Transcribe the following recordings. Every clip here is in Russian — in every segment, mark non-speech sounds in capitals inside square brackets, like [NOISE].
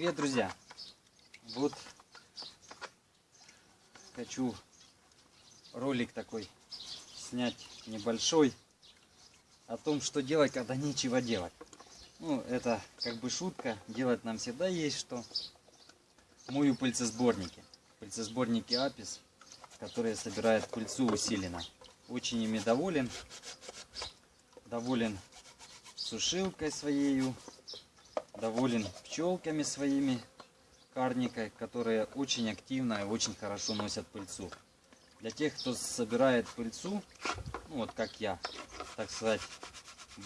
Привет, друзья! Вот хочу ролик такой снять небольшой о том, что делать, когда нечего делать. Ну, это как бы шутка, делать нам всегда есть что. Мою пыльцесборники. Пыльцесборники Апис, которые собирают пыльцу усиленно. Очень ими доволен. Доволен сушилкой своей, доволен пчелками своими карникой, которые очень активно и очень хорошо носят пыльцу. Для тех, кто собирает пыльцу, ну вот как я, так сказать,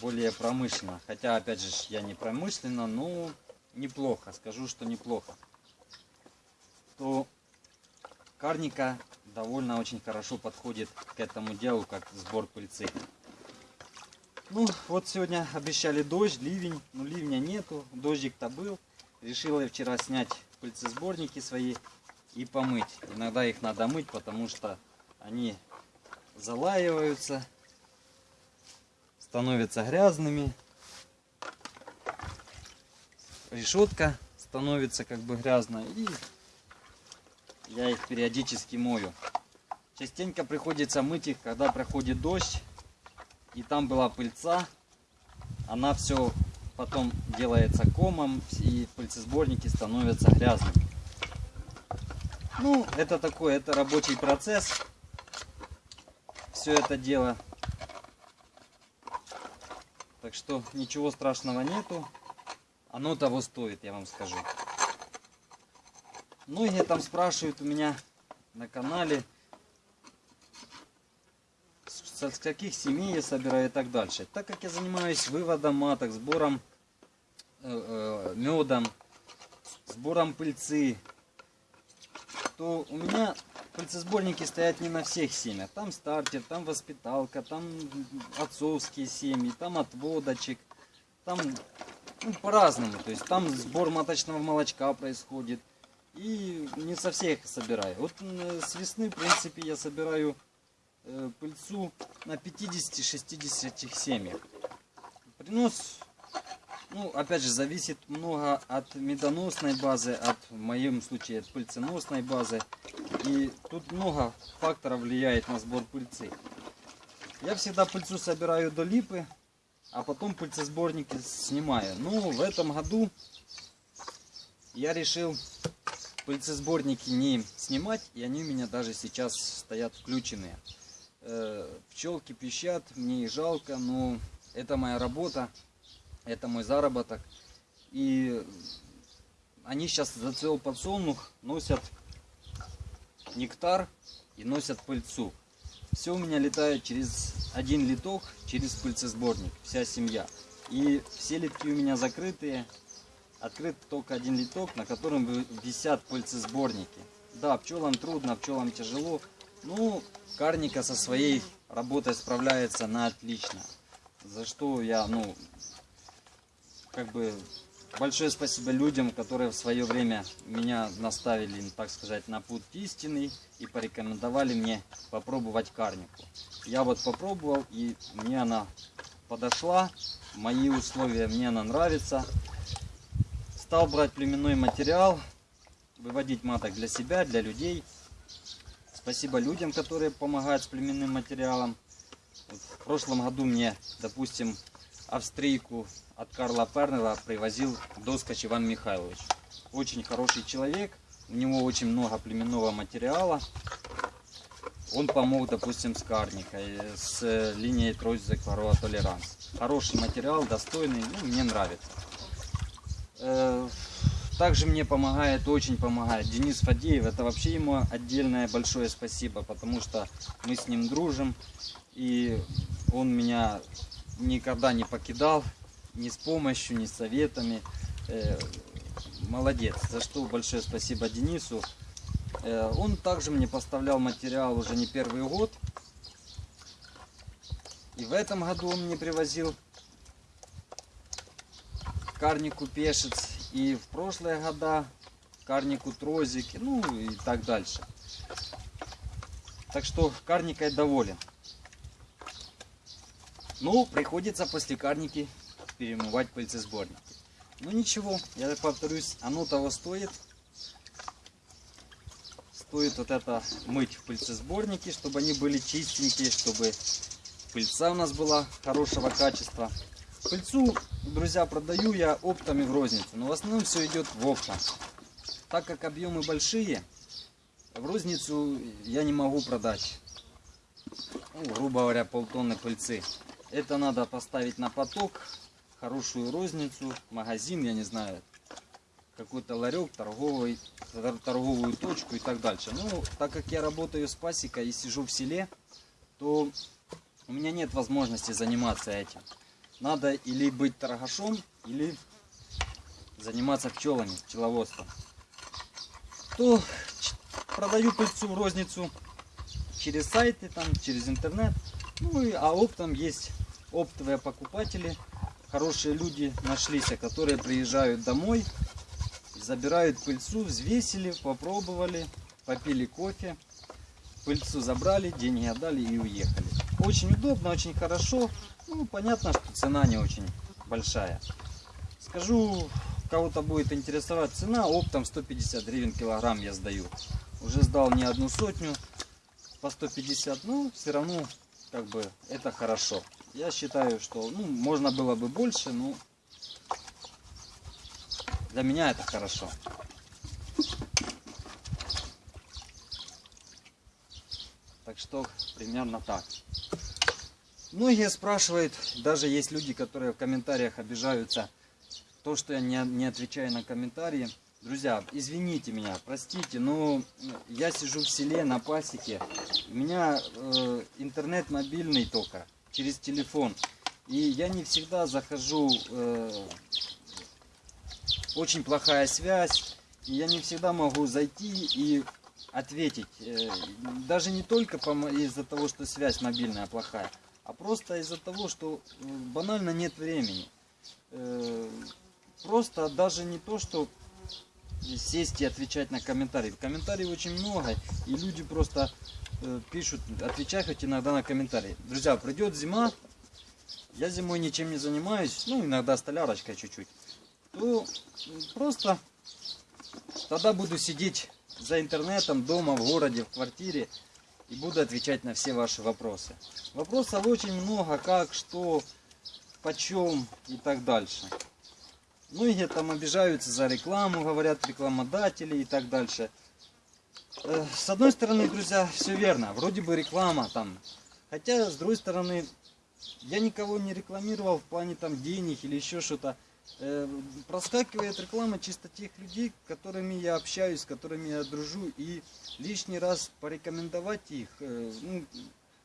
более промышленно. Хотя, опять же, я не промышленно, но неплохо, скажу, что неплохо. То карника довольно очень хорошо подходит к этому делу, как сбор пыльцы. Ну, вот сегодня обещали дождь, ливень, но ливня нету, дождик-то был. Решила я вчера снять пыльцесборники свои и помыть. Иногда их надо мыть, потому что они залаиваются, становятся грязными. Решетка становится как бы грязной и я их периодически мою. Частенько приходится мыть их, когда проходит дождь и там была пыльца. Она все потом делается комом и пыльцесборники становятся грязными. Ну, это такой, это рабочий процесс. Все это дело. Так что ничего страшного нету. Оно того стоит, я вам скажу. Многие там спрашивают у меня на канале, с каких семей я собираю и так дальше. Так как я занимаюсь выводом маток, сбором э, э, медом, сбором пыльцы, то у меня пыльцесборники стоят не на всех семьях. Там стартер, там воспиталка, там отцовские семьи, там отводочек, там ну, по-разному. То есть там сбор маточного молочка происходит. И не со всех собираю. Вот с весны, в принципе, я собираю Э, пыльцу на 50-60 семьях. Принос, ну, опять же, зависит много от медоносной базы, от, в моем случае, от пыльценосной базы. И тут много факторов влияет на сбор пыльцы. Я всегда пыльцу собираю до липы, а потом пыльцесборники снимаю. Ну, в этом году я решил пыльцесборники не снимать, и они у меня даже сейчас стоят включенные. Э, пчелки пищат, мне их жалко, но это моя работа, это мой заработок. И они сейчас зацвел подсолнух, носят нектар и носят пыльцу. Все у меня летает через один литок, через пыльцесборник, вся семья. И все литки у меня закрытые, открыт только один литок, на котором висят пыльцесборники. Да, пчелам трудно, пчелам тяжело, ну, Карника со своей работой справляется на отлично. За что я, ну, как бы большое спасибо людям, которые в свое время меня наставили, так сказать, на путь истинный и порекомендовали мне попробовать карнику. Я вот попробовал, и мне она подошла, мои условия, мне она нравится. Стал брать племенной материал, выводить маток для себя, для людей. Спасибо людям, которые помогают с племенным материалом. В прошлом году мне, допустим, австрийку от Карла Пернера привозил Доскач Иван Михайлович. Очень хороший человек, у него очень много племенного материала. Он помог, допустим, с карникой, с линией Тройзек Варова Толеранс. Хороший материал, достойный, ну, мне нравится. Также мне помогает, очень помогает Денис Фадеев. Это вообще ему отдельное большое спасибо, потому что мы с ним дружим. И он меня никогда не покидал, ни с помощью, ни с советами. Э, молодец, за что большое спасибо Денису. Э, он также мне поставлял материал уже не первый год. И в этом году он мне привозил карнику пешец и в прошлые года карнику трозики, ну и так дальше. Так что карникой доволен. Ну, приходится после карники перемывать пыльцесборники. Ну ничего, я повторюсь, оно того стоит. Стоит вот это мыть в пыльцесборнике, чтобы они были чистенькие, чтобы пыльца у нас была хорошего качества. Пыльцу, друзья, продаю я оптами в розницу, но в основном все идет в оптом. Так как объемы большие, в розницу я не могу продать, ну, грубо говоря, полтонны пыльцы. Это надо поставить на поток, хорошую розницу, магазин, я не знаю, какой-то ларек, торговый, торговую точку и так дальше. Ну, так как я работаю с пасекой и сижу в селе, то у меня нет возможности заниматься этим. Надо или быть торгашом, или заниматься пчелами, пчеловодством. То продаю пыльцу в розницу через сайты, там, через интернет. Ну и а оптом есть оптовые покупатели, хорошие люди нашлись, которые приезжают домой, забирают пыльцу, взвесили, попробовали, попили кофе, пыльцу забрали, деньги отдали и уехали. Очень удобно, очень хорошо. Ну, понятно, что цена не очень большая. Скажу, кого-то будет интересовать цена, оптом 150 гривен килограмм я сдаю. Уже сдал не одну сотню по 150, но все равно как бы это хорошо. Я считаю, что ну, можно было бы больше, но для меня это хорошо. Так что примерно так. Многие спрашивают, даже есть люди, которые в комментариях обижаются, то, что я не, не отвечаю на комментарии. Друзья, извините меня, простите, но я сижу в селе на пасеке. У меня э, интернет мобильный только через телефон. И я не всегда захожу, э, очень плохая связь, и я не всегда могу зайти и ответить. Э, даже не только из-за того, что связь мобильная плохая, а просто из-за того, что э, банально нет времени. Э, просто даже не то, что сесть и отвечать на комментарии. Комментариев очень много, и люди просто пишут, отвечай хоть иногда на комментарии. Друзья, придет зима, я зимой ничем не занимаюсь, ну иногда столярочкой чуть-чуть, то просто тогда буду сидеть за интернетом, дома, в городе, в квартире и буду отвечать на все ваши вопросы. Вопросов очень много, как, что, почем и так дальше. Многие там обижаются за рекламу, говорят рекламодатели и так дальше. Э, с одной стороны, друзья, все верно. Вроде бы реклама там. Хотя, с другой стороны, я никого не рекламировал в плане там денег или еще что-то. Э, проскакивает реклама чисто тех людей, с которыми я общаюсь, с которыми я дружу. И лишний раз порекомендовать их, э, ну,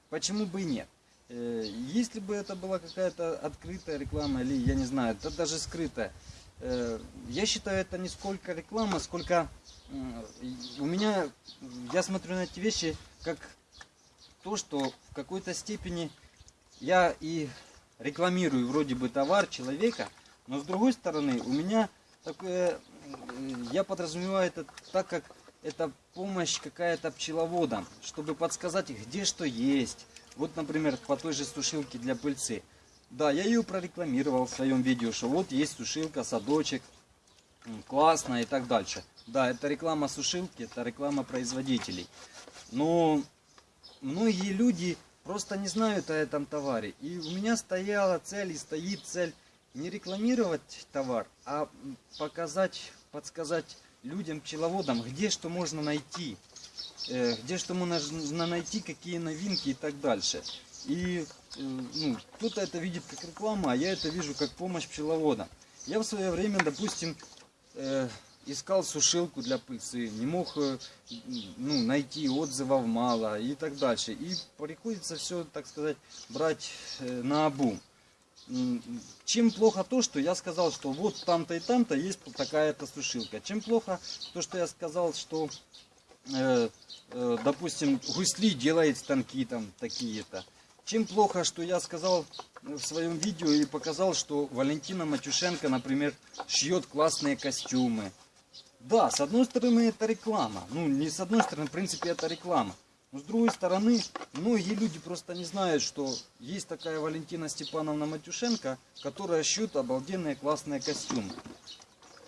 почему бы и нет. Если бы это была какая-то открытая реклама или, я не знаю, это даже скрытая, я считаю, это не сколько реклама, сколько у меня, я смотрю на эти вещи как то, что в какой-то степени я и рекламирую вроде бы товар человека, но с другой стороны у меня такое, я подразумеваю это так, как это помощь какая-то пчеловодам, чтобы подсказать где что есть. Вот, например, по той же сушилке для пыльцы. Да, я ее прорекламировал в своем видео, что вот есть сушилка, садочек, классно и так дальше. Да, это реклама сушилки, это реклама производителей. Но многие люди просто не знают о этом товаре. И у меня стояла цель и стоит цель не рекламировать товар, а показать, подсказать людям, пчеловодам, где что можно найти, э, где что можно найти, какие новинки и так дальше. И э, ну, кто-то это видит как реклама, а я это вижу как помощь пчеловодам. Я в свое время, допустим, э, искал сушилку для пыльцы, не мог ну, найти, отзывов мало и так дальше. И приходится все, так сказать, брать на обум. Чем плохо то, что я сказал, что вот там-то и там-то есть такая-то сушилка. Чем плохо то, что я сказал, что, э, э, допустим, гусли делает станки там такие-то. Чем плохо, что я сказал в своем видео и показал, что Валентина Матюшенко, например, шьет классные костюмы. Да, с одной стороны это реклама. Ну, не с одной стороны, в принципе, это реклама. Но с другой стороны, многие люди просто не знают, что есть такая Валентина Степановна Матюшенко, которая шьет обалденные классные костюмы.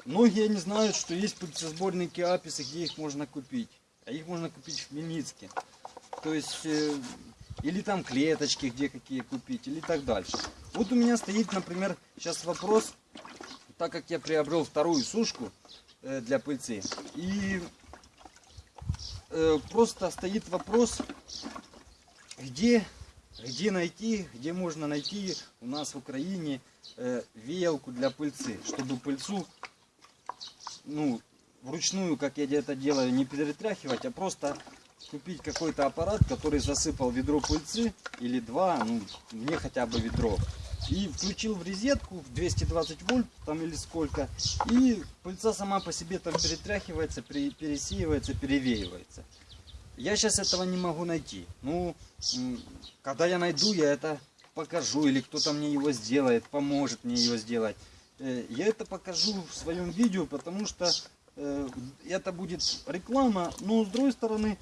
Многие не знают, что есть пыльцесборники Аписы, где их можно купить. А их можно купить в Хмельницке. То есть, э, или там клеточки, где какие купить, или так дальше. Вот у меня стоит, например, сейчас вопрос, так как я приобрел вторую сушку э, для пыльцы, и просто стоит вопрос, где, где найти, где можно найти у нас в Украине э, веялку для пыльцы, чтобы пыльцу, ну, вручную, как я это делаю, не перетряхивать, а просто купить какой-то аппарат, который засыпал ведро пыльцы или два, ну, мне хотя бы ведро. И включил в розетку в 220 вольт там или сколько. И пыльца сама по себе там перетряхивается, пере- пересеивается, перевеивается. Я сейчас этого не могу найти. Ну, когда я найду, я это покажу. Или кто-то мне его сделает, поможет мне его сделать. Э, Я это покажу в своем видео, потому что э, это будет реклама. Но с другой стороны,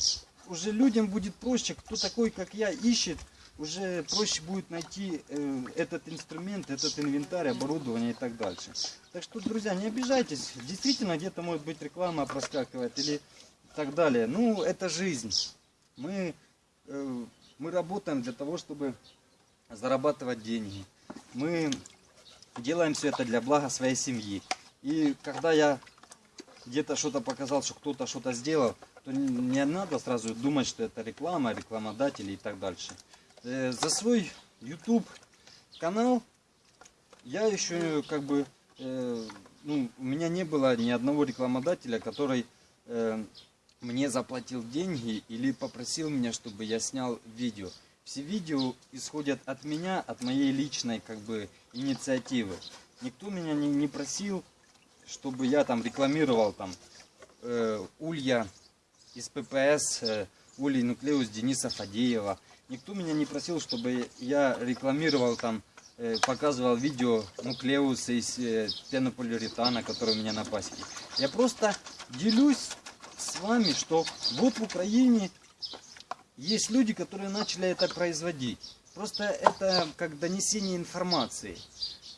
уже людям будет проще, кто такой, как я, ищет, уже проще будет найти э, этот инструмент, этот инвентарь, оборудование и так дальше. Так что, друзья, не обижайтесь. Действительно, где-то может быть реклама проскакивает или так далее. Ну, это жизнь. Мы, э, мы работаем для того, чтобы зарабатывать деньги. Мы делаем все это для блага своей семьи. И когда я где-то что-то показал, что кто-то что-то сделал, то не надо сразу думать, что это реклама, рекламодатели и так дальше. Э, За свой YouTube канал я еще как бы, э, ну, у меня не было ни одного рекламодателя, который э, мне заплатил деньги или попросил меня, чтобы я снял видео. Все видео исходят от меня, от моей личной как бы инициативы. Никто меня не, не просил, чтобы я там рекламировал там э, улья из ППС, э, улей нуклеус Дениса Фадеева. Никто меня не просил, чтобы я рекламировал там, э, показывал видео нуклеуса из э, пенополиуретана, который у меня на пасеке. Я просто делюсь с вами, что вот в Украине есть люди, которые начали это производить. Просто это как донесение информации.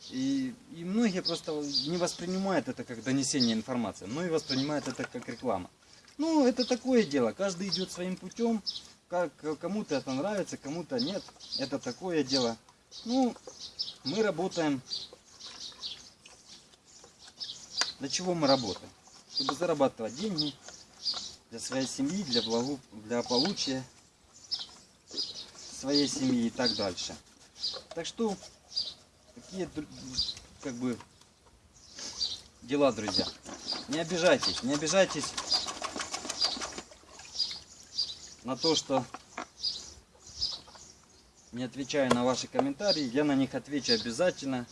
И, и многие просто не воспринимают это как донесение информации, но и воспринимают это как реклама. Ну, это такое дело. Каждый идет своим путем. Как кому-то это нравится, кому-то нет. Это такое дело. Ну, мы работаем. Для чего мы работаем? Чтобы зарабатывать деньги для своей семьи, для, благу, для получия своей семьи и так дальше. Так что такие как бы дела, друзья. Не обижайтесь, не обижайтесь на то, что не отвечаю на ваши комментарии. Я на них отвечу обязательно.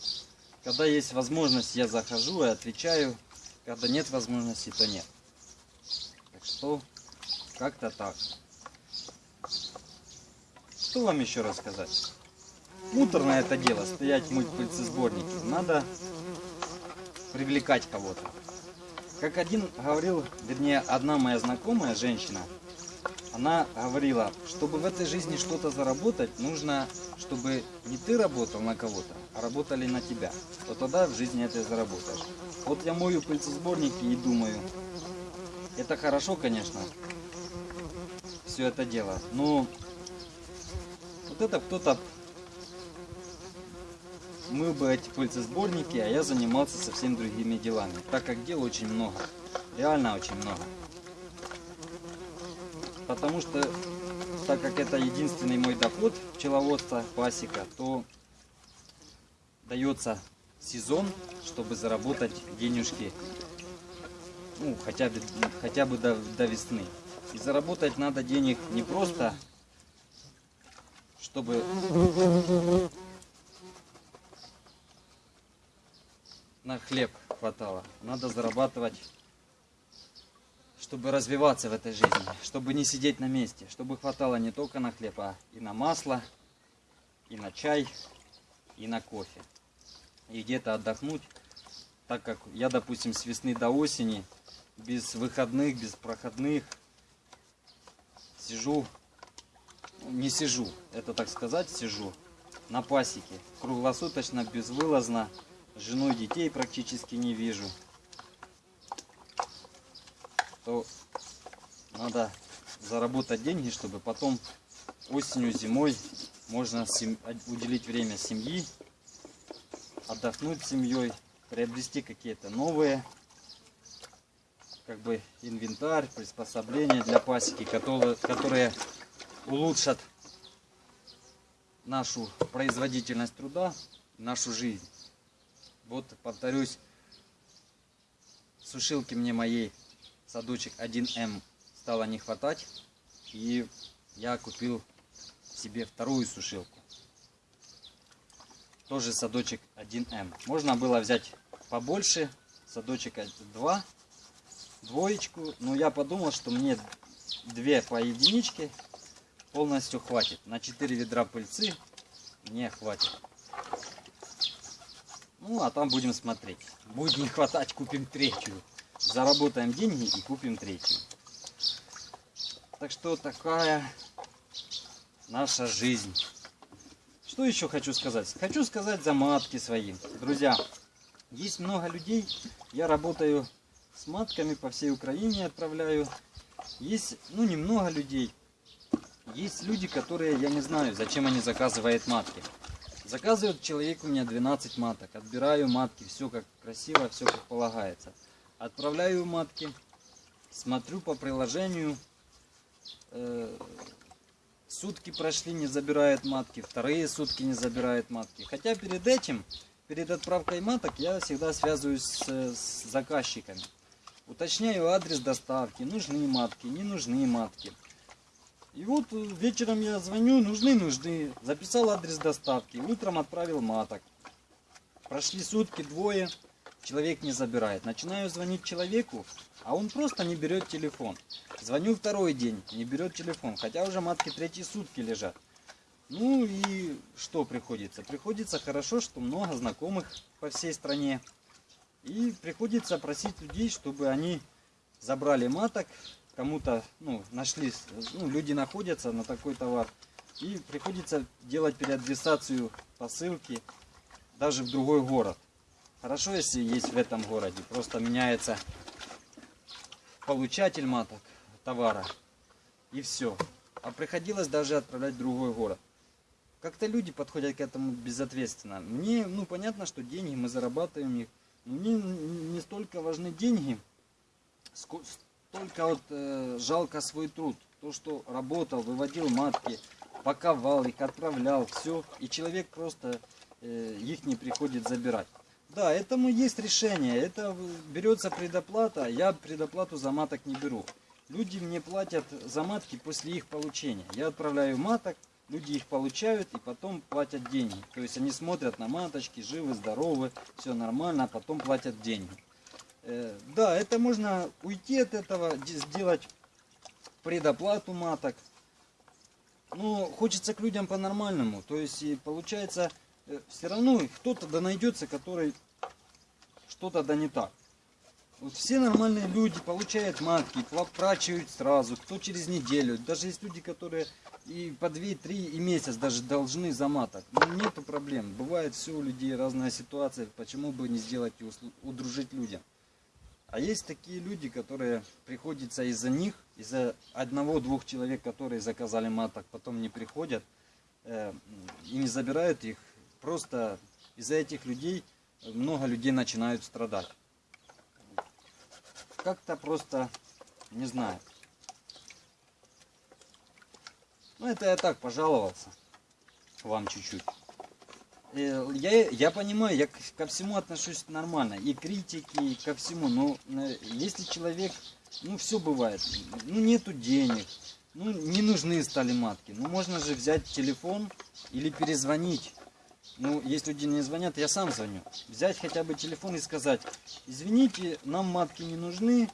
Когда есть возможность, я захожу и отвечаю. Когда нет возможности, то нет. Так что, как-то так. Что вам еще рассказать? Муторное это дело, стоять мыть пыльцесборники. Надо привлекать кого-то. Как один говорил, вернее, одна моя знакомая женщина, она говорила, чтобы в этой жизни что-то заработать, нужно, чтобы не ты работал на кого-то, а работали на тебя. Вот тогда в жизни это заработаешь. Вот я мою пыльцесборники и думаю, это хорошо, конечно, все это дело, но вот это кто-то мыл бы эти пыльцесборники, а я занимался совсем другими делами, так как дел очень много, реально очень много. Потому что, так как это единственный мой доход пчеловодства, пасека, то дается сезон, чтобы заработать денежки, ну, хотя бы, хотя бы до, до весны. И заработать надо денег не просто, чтобы на хлеб хватало. Надо зарабатывать, чтобы развиваться в этой жизни, чтобы не сидеть на месте, чтобы хватало не только на хлеб, а и на масло, и на чай, и на кофе. И где-то отдохнуть, так как я, допустим, с весны до осени, без выходных, без проходных, сижу не сижу, это так сказать, сижу на пасеке. Круглосуточно, безвылазно. Жену и детей практически не вижу. То надо заработать деньги, чтобы потом осенью, зимой можно уделить время семьи, отдохнуть семьей, приобрести какие-то новые как бы инвентарь, приспособления для пасеки, которые, которые улучшат нашу производительность труда, нашу жизнь. Вот, повторюсь, сушилки мне моей садочек 1М стало не хватать. И я купил себе вторую сушилку. Тоже садочек 1М. Можно было взять побольше, садочек 2, двоечку. Но я подумал, что мне две по единичке полностью хватит. На 4 ведра пыльцы мне хватит. Ну, а там будем смотреть. Будет не хватать, купим третью. Заработаем деньги и купим третью. Так что такая наша жизнь. Что еще хочу сказать? Хочу сказать за матки свои. Друзья, есть много людей. Я работаю с матками по всей Украине, отправляю. Есть, ну, немного людей. Есть люди, которые, я не знаю, зачем они заказывают матки. Заказывает человек у меня 12 маток. Отбираю матки, все как красиво, все как полагается. Отправляю матки, смотрю по приложению. Э, сутки прошли, не забирает матки. Вторые сутки не забирает матки. Хотя перед этим, перед отправкой маток, я всегда связываюсь с, с заказчиками. Уточняю адрес доставки, нужны матки, не нужны матки. И вот э, вечером я звоню, нужны, нужны. Записал адрес доставки, утром отправил маток. Прошли сутки, двое, человек не забирает. Начинаю звонить человеку, а он просто не берет телефон. Звоню второй день, не берет телефон, хотя уже матки третьи сутки лежат. Ну и что приходится? Приходится хорошо, что много знакомых по всей стране. И приходится просить людей, чтобы они забрали маток, кому-то, ну, нашли, ну, люди находятся на такой товар, и приходится делать переадресацию посылки даже в другой город. Хорошо, если есть в этом городе, просто меняется получатель маток товара, и все. А приходилось даже отправлять в другой город. Как-то люди подходят к этому безответственно. Мне, ну, понятно, что деньги мы зарабатываем их. Мне не столько важны деньги, только вот э, жалко свой труд. То, что работал, выводил матки, паковал их, отправлял, все. И человек просто э, их не приходит забирать. Да, этому есть решение. Это берется предоплата. Я предоплату за маток не беру. Люди мне платят за матки после их получения. Я отправляю маток, люди их получают и потом платят деньги. То есть они смотрят на маточки, живы, здоровы, все нормально, а потом платят деньги. Э, да, это можно уйти от этого, сделать предоплату маток. Но хочется к людям по-нормальному. То есть получается, все равно кто-то да найдется, который что-то да не так. Вот все нормальные люди получают матки, плачивают сразу, кто через неделю. Даже есть люди, которые и по 2-3 и месяц даже должны за маток. Но ну, нету проблем. Бывает все у людей разная ситуация. Почему бы не сделать и удружить людям? А есть такие люди, которые приходится из-за них, из-за одного-двух человек, которые заказали маток, потом не приходят э, и не забирают их. Просто из-за этих людей много людей начинают страдать. Как-то просто, не знаю. Ну это я так пожаловался вам чуть-чуть. Э, я, я понимаю, я ко всему отношусь нормально, и критики, и ко всему, но э, если человек, ну все бывает, ну нету денег, ну не нужны стали матки, ну можно же взять телефон или перезвонить, ну если люди не звонят, я сам звоню, взять хотя бы телефон и сказать, извините, нам матки не нужны,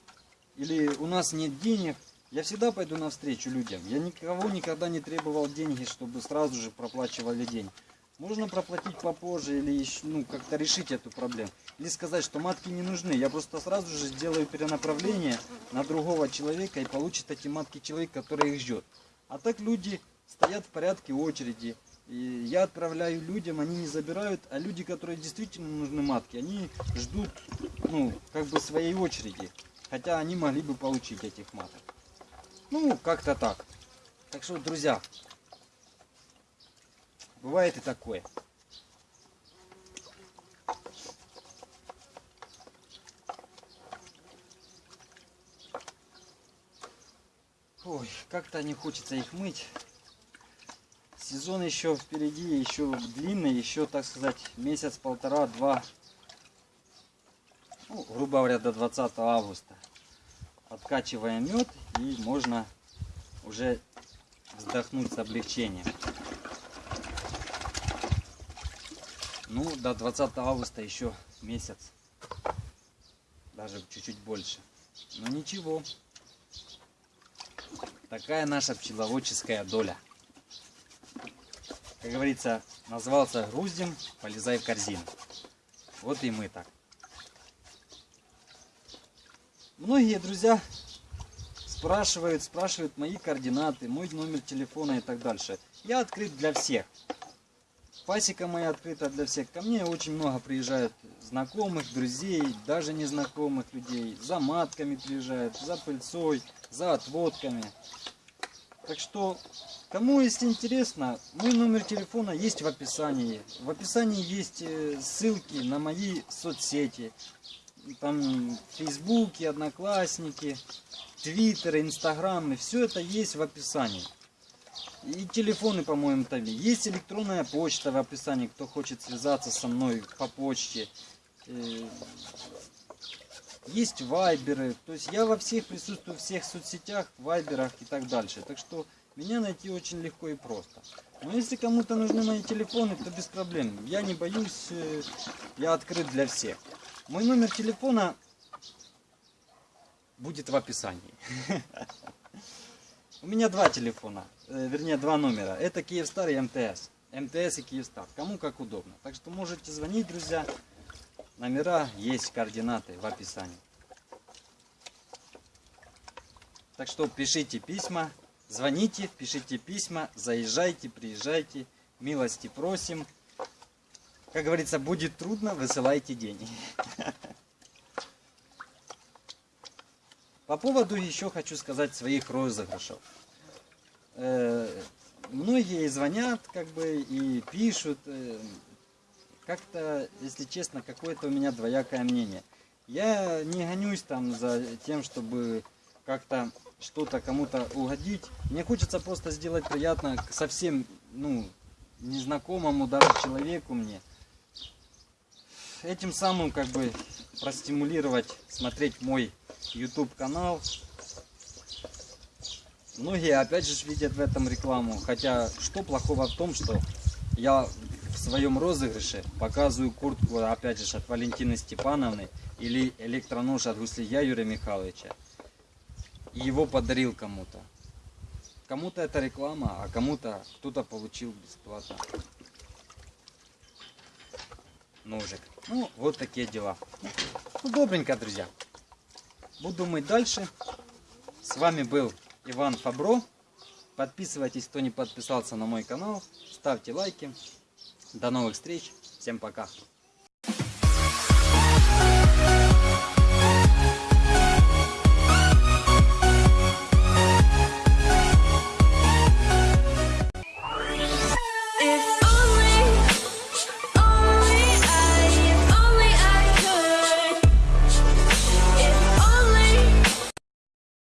или у нас нет денег, я всегда пойду навстречу людям, я никого никогда не требовал деньги, чтобы сразу же проплачивали день. Можно проплатить попозже или ну, как-то решить эту проблему. Или сказать, что матки не нужны. Я просто сразу же сделаю перенаправление на другого человека и получит эти матки человек, который их ждет. А так люди стоят в порядке очереди. И я отправляю людям, они не забирают, а люди, которые действительно нужны матки, они ждут, ну, как бы своей очереди. Хотя они могли бы получить этих маток. Ну, как-то так. Так что, друзья, бывает и такое. Ой, как-то не хочется их мыть. Сезон еще впереди, еще длинный, еще, так сказать, месяц, полтора, два, ну, грубо говоря, до 20 августа. Откачиваем мед и можно уже вздохнуть с облегчением. Ну, до 20 августа еще месяц. Даже чуть-чуть больше. Но ничего. Такая наша пчеловодческая доля. Как говорится, назвался груздем, полезай в корзину. Вот и мы так. Многие друзья спрашивают, спрашивают мои координаты, мой номер телефона и так дальше. Я открыт для всех. Пасека моя открыта для всех. Ко мне очень много приезжают знакомых, друзей, даже незнакомых людей. За матками приезжают, за пыльцой, за отводками. Так что, кому если интересно, мой номер телефона есть в описании. В описании есть э, ссылки на мои соцсети. Там Фейсбуки, Одноклассники, Твиттер, Инстаграм. И все это есть в описании. И телефоны, по-моему, там есть электронная почта в описании, кто хочет связаться со мной по почте. Есть вайберы, то есть я во всех присутствую, в всех соцсетях, вайберах и так дальше. Так что меня найти очень легко и просто. Но если кому-то нужны мои телефоны, то без проблем. Я не боюсь, э, я открыт для всех. Мой номер телефона будет в описании. [LAUGHS] У меня два телефона, э, вернее два номера. Это Киевстар и МТС. МТС и Киевстар. Кому как удобно. Так что можете звонить, друзья. Номера есть, координаты в описании. Так что пишите письма, звоните, пишите письма, заезжайте, приезжайте. Милости просим. Как говорится, будет трудно, высылайте деньги. По поводу еще хочу сказать своих розыгрышев. Э, многие звонят, как бы, и пишут. Как-то, если честно, какое-то у меня двоякое мнение. Я не гонюсь там за тем, чтобы как-то что-то кому-то угодить. Мне хочется просто сделать приятно совсем, ну, незнакомому даже человеку мне. Этим самым как бы простимулировать смотреть мой YouTube канал. Многие опять же видят в этом рекламу. Хотя что плохого в том, что я своем розыгрыше показываю куртку опять же от Валентины Степановны или электронож от Гуслия Юрия Михайловича. И его подарил кому-то. Кому-то это реклама, а кому-то кто-то получил бесплатно ножик. Ну, вот такие дела. Ну, добренько, друзья. Буду мыть дальше. С вами был Иван Фабро. Подписывайтесь, кто не подписался на мой канал. Ставьте лайки. До новых встреч. Всем пока.